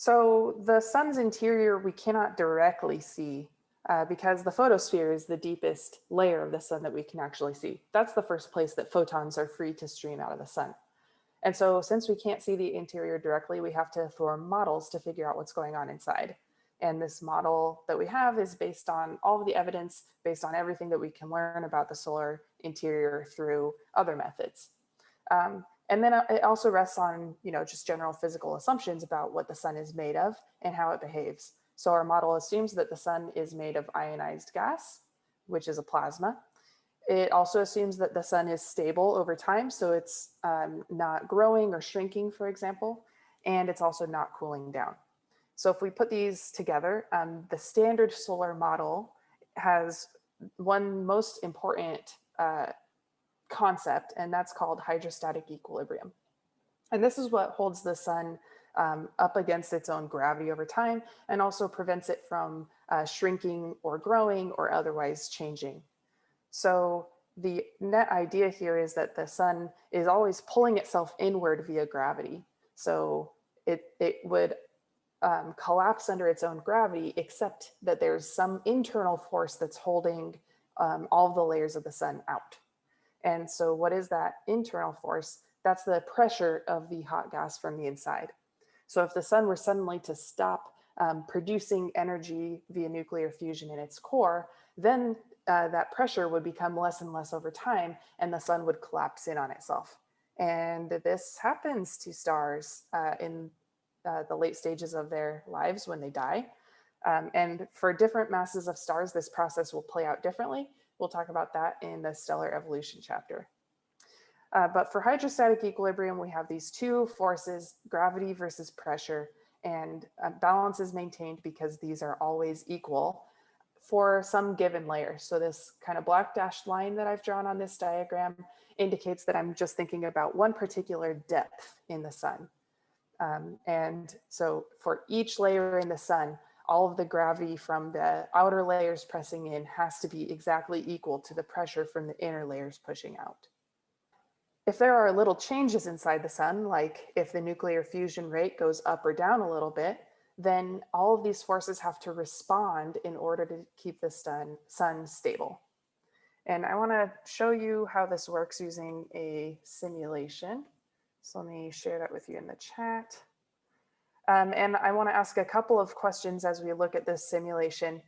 So the sun's interior, we cannot directly see uh, because the photosphere is the deepest layer of the sun that we can actually see. That's the first place that photons are free to stream out of the sun. And so since we can't see the interior directly, we have to form models to figure out what's going on inside. And this model that we have is based on all of the evidence, based on everything that we can learn about the solar interior through other methods. Um, and then uh, it also rests on, you know, just general physical assumptions about what the sun is made of and how it behaves. So our model assumes that the sun is made of ionized gas, which is a plasma. It also assumes that the sun is stable over time, so it's um, not growing or shrinking, for example, and it's also not cooling down. So if we put these together, um, the standard solar model has one most important uh, concept, and that's called hydrostatic equilibrium. And this is what holds the sun um, up against its own gravity over time and also prevents it from uh, shrinking or growing or otherwise changing. So the net idea here is that the sun is always pulling itself inward via gravity. So it, it would um, collapse under its own gravity, except that there's some internal force that's holding um, all the layers of the sun out. And so what is that internal force? That's the pressure of the hot gas from the inside. So if the sun were suddenly to stop um, producing energy via nuclear fusion in its core, then uh, that pressure would become less and less over time and the sun would collapse in on itself. And this happens to stars uh, in uh, the late stages of their lives when they die. Um, and for different masses of stars, this process will play out differently. We'll talk about that in the stellar evolution chapter. Uh, but for hydrostatic equilibrium, we have these two forces, gravity versus pressure, and uh, balance is maintained because these are always equal for some given layer. So this kind of black dashed line that I've drawn on this diagram indicates that I'm just thinking about one particular depth in the sun. Um, and so for each layer in the sun, all of the gravity from the outer layers pressing in has to be exactly equal to the pressure from the inner layers pushing out. If there are little changes inside the sun, like if the nuclear fusion rate goes up or down a little bit, then all of these forces have to respond in order to keep the sun, sun stable. And I wanna show you how this works using a simulation. So let me share that with you in the chat. Um, and I want to ask a couple of questions as we look at this simulation.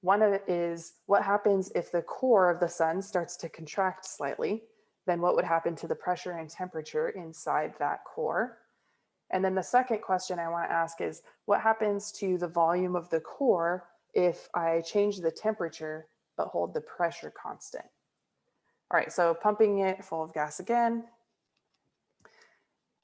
One of it is what happens if the core of the sun starts to contract slightly? Then what would happen to the pressure and temperature inside that core? And then the second question I want to ask is what happens to the volume of the core if I change the temperature but hold the pressure constant? All right, so pumping it full of gas again.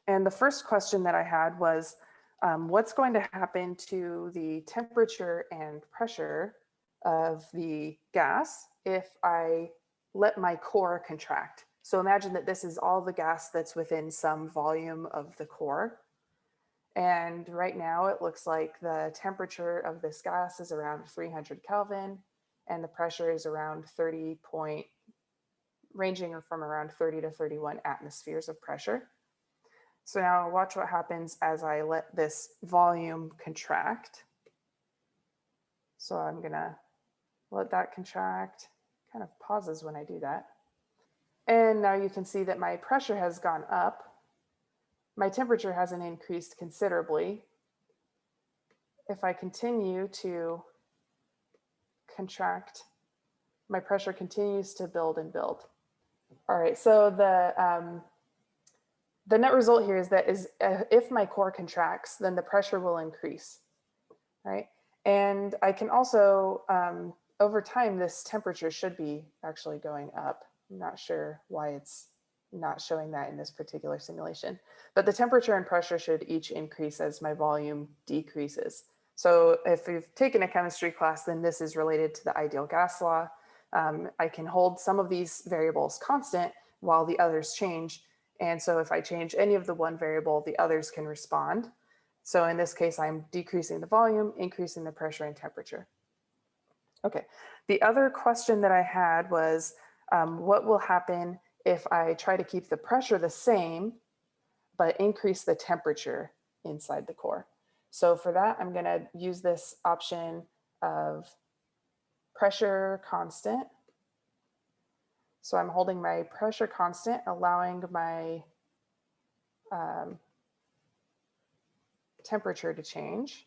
And the first question that I had was, um, what's going to happen to the temperature and pressure of the gas if I let my core contract. So imagine that this is all the gas that's within some volume of the core. And right now it looks like the temperature of this gas is around 300 Kelvin and the pressure is around 30 point, ranging from around 30 to 31 atmospheres of pressure. So now watch what happens as I let this volume contract. So I'm gonna let that contract, kind of pauses when I do that. And now you can see that my pressure has gone up. My temperature hasn't increased considerably. If I continue to contract, my pressure continues to build and build. All right, so the um, the net result here is that is uh, if my core contracts, then the pressure will increase, right? And I can also, um, over time, this temperature should be actually going up. I'm not sure why it's not showing that in this particular simulation, but the temperature and pressure should each increase as my volume decreases. So if you've taken a chemistry class, then this is related to the ideal gas law. Um, I can hold some of these variables constant while the others change and so if I change any of the one variable, the others can respond. So in this case, I'm decreasing the volume, increasing the pressure and temperature. Okay, the other question that I had was, um, what will happen if I try to keep the pressure the same, but increase the temperature inside the core? So for that, I'm going to use this option of pressure constant. So I'm holding my pressure constant, allowing my um, temperature to change.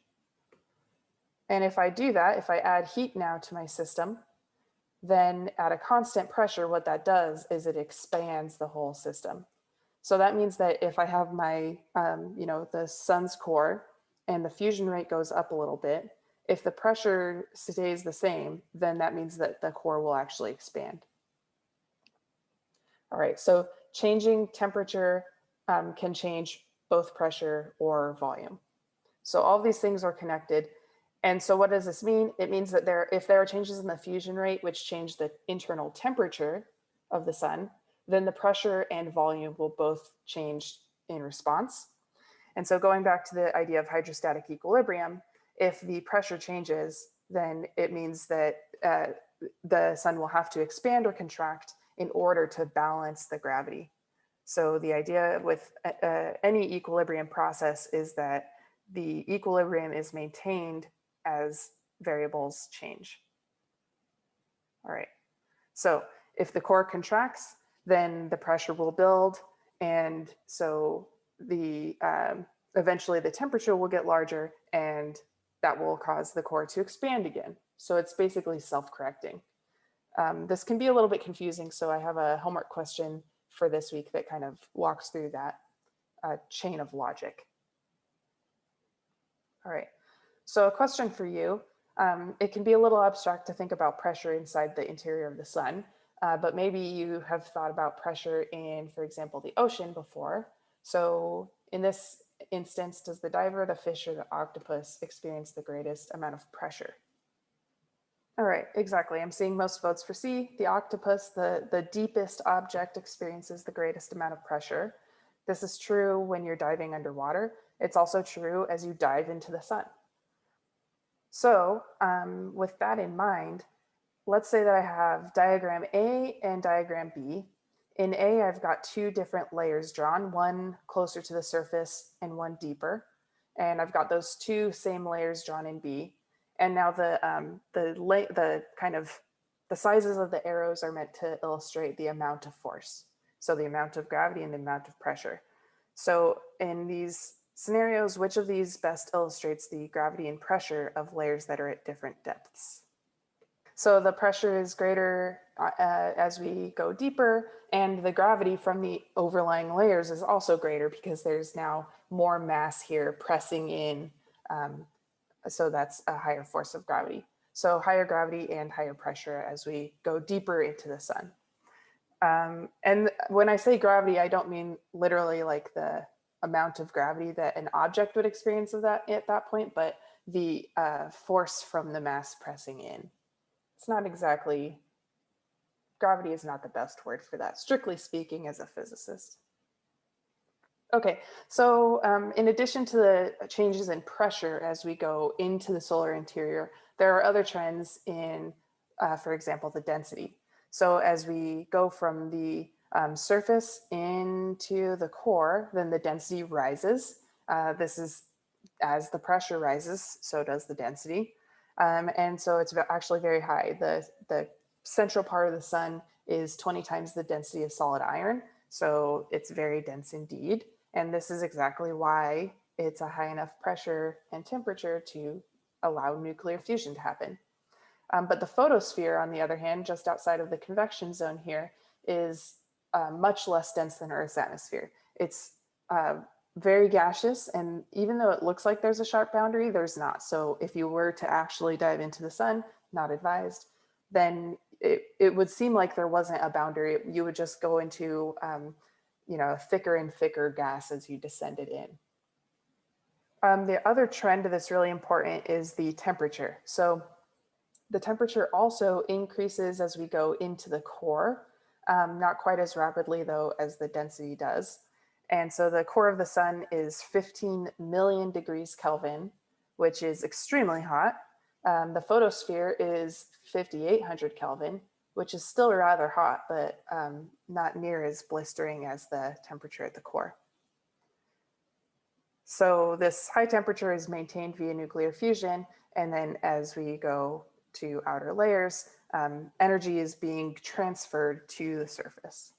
And if I do that, if I add heat now to my system, then at a constant pressure, what that does is it expands the whole system. So that means that if I have my, um, you know, the sun's core and the fusion rate goes up a little bit, if the pressure stays the same, then that means that the core will actually expand. All right, so changing temperature um, can change both pressure or volume. So all these things are connected. And so what does this mean? It means that there, if there are changes in the fusion rate, which change the internal temperature of the sun, then the pressure and volume will both change in response. And so going back to the idea of hydrostatic equilibrium, if the pressure changes, then it means that uh, the sun will have to expand or contract in order to balance the gravity. So the idea with uh, uh any equilibrium process is that the equilibrium is maintained as variables change. All right, so if the core contracts, then the pressure will build. And so the um, eventually the temperature will get larger and that will cause the core to expand again. So it's basically self-correcting. Um, this can be a little bit confusing. So I have a homework question for this week that kind of walks through that uh, chain of logic. All right, so a question for you. Um, it can be a little abstract to think about pressure inside the interior of the sun, uh, but maybe you have thought about pressure in, for example, the ocean before. So in this instance, does the diver, the fish, or the octopus experience the greatest amount of pressure? All right, exactly. I'm seeing most votes for C. The octopus, the, the deepest object experiences the greatest amount of pressure. This is true when you're diving underwater. It's also true as you dive into the sun. So um, with that in mind, let's say that I have diagram A and diagram B. In A, I've got two different layers drawn, one closer to the surface and one deeper. And I've got those two same layers drawn in B. And now the, um, the, the kind of the sizes of the arrows are meant to illustrate the amount of force. So the amount of gravity and the amount of pressure. So in these scenarios, which of these best illustrates the gravity and pressure of layers that are at different depths? So the pressure is greater uh, as we go deeper and the gravity from the overlying layers is also greater because there's now more mass here pressing in. Um, so that's a higher force of gravity. So higher gravity and higher pressure as we go deeper into the sun. Um, and when I say gravity, I don't mean literally like the amount of gravity that an object would experience of that at that point, but the uh, force from the mass pressing in. It's not exactly, gravity is not the best word for that, strictly speaking as a physicist. Okay, so um, in addition to the changes in pressure as we go into the solar interior, there are other trends in, uh, for example, the density. So as we go from the um, surface into the core, then the density rises. Uh, this is as the pressure rises, so does the density. Um, and so it's actually very high. The, the central part of the sun is 20 times the density of solid iron. So it's very dense indeed. And this is exactly why it's a high enough pressure and temperature to allow nuclear fusion to happen. Um, but the photosphere, on the other hand, just outside of the convection zone here, is uh, much less dense than Earth's atmosphere. It's uh, very gaseous, and even though it looks like there's a sharp boundary, there's not. So if you were to actually dive into the sun, not advised, then it, it would seem like there wasn't a boundary. You would just go into, um, you know, thicker and thicker gas as you descended in. Um, the other trend that's really important is the temperature. So the temperature also increases as we go into the core um, not quite as rapidly though as the density does. And so the core of the sun is 15 million degrees Kelvin, which is extremely hot. Um, the photosphere is 5800 Kelvin, which is still rather hot, but um, not near as blistering as the temperature at the core. So this high temperature is maintained via nuclear fusion. And then as we go to outer layers, um, energy is being transferred to the surface.